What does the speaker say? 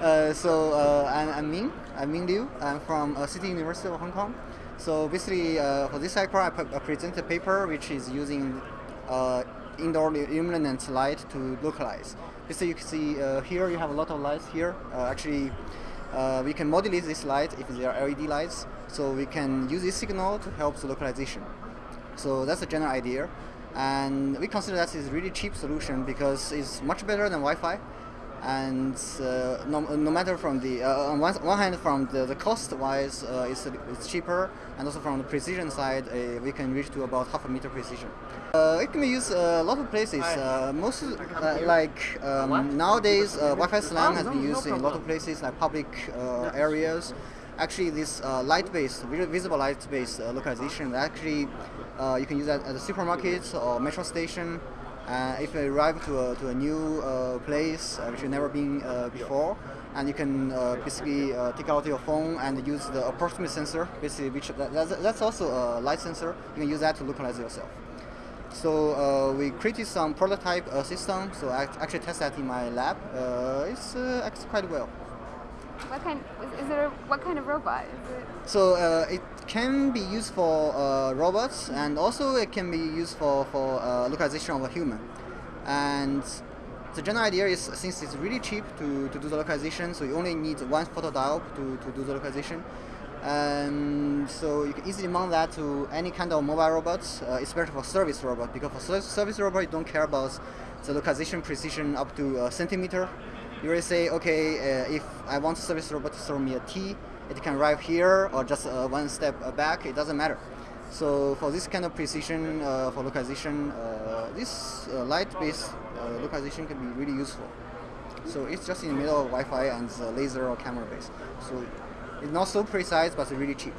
Uh, so uh, I'm, I'm Ming. I'm Ming Liu. I'm from uh, City University of Hong Kong. So basically, uh, for this paper, I, I present a paper which is using uh, indoor illuminant light to localize. Basically, you can see uh, here you have a lot of lights here. actually, we can modulate this light if they are LED lights. So we can use this signal to help the localization. So that's the general idea. And we consider that is a really cheap solution because it's much better than Wi-Fi and uh, no, no matter from the uh, on one, one hand from the, the cost wise uh, it's, it's cheaper and also from the precision side uh, we can reach to about half a meter precision. Uh, it can be used a lot of places uh, most like um, nowadays Wi-Fi SLAM has been used in a lot of places like public areas. Actually this light-based visible light-based localization actually you can use that at a supermarket or metro station uh, if you arrive to a, to a new uh, place uh, which you've never been uh, before, and you can uh, basically take out your phone and use the proximity sensor, basically which that, that's, that's, also a light sensor. You can use that to localize yourself. So we created some prototype system. So I actually test that in my lab. it's acts quite well. What kind? Is it a, what kind of robot? is It so uh, it can be used for uh, robots, and also it can be used for for uh, localization of a human. And the general idea is since it's really cheap to, to do the localization, so you only need one photodiode to, to do the localization. And so you can easily mount that to any kind of mobile robots, uh, especially for service robot, because for service robot you don't care about the localization precision up to a centimeter you will say, okay, uh, if I want service robot to throw me a tea, it can arrive here or just uh, one step back, it doesn't matter. So for this kind of precision, uh, for localization, uh, this uh, light-based uh, localization can be really useful. So it's just in the middle of Wi-Fi and laser or camera-based. So it's not so precise, but it's really cheap.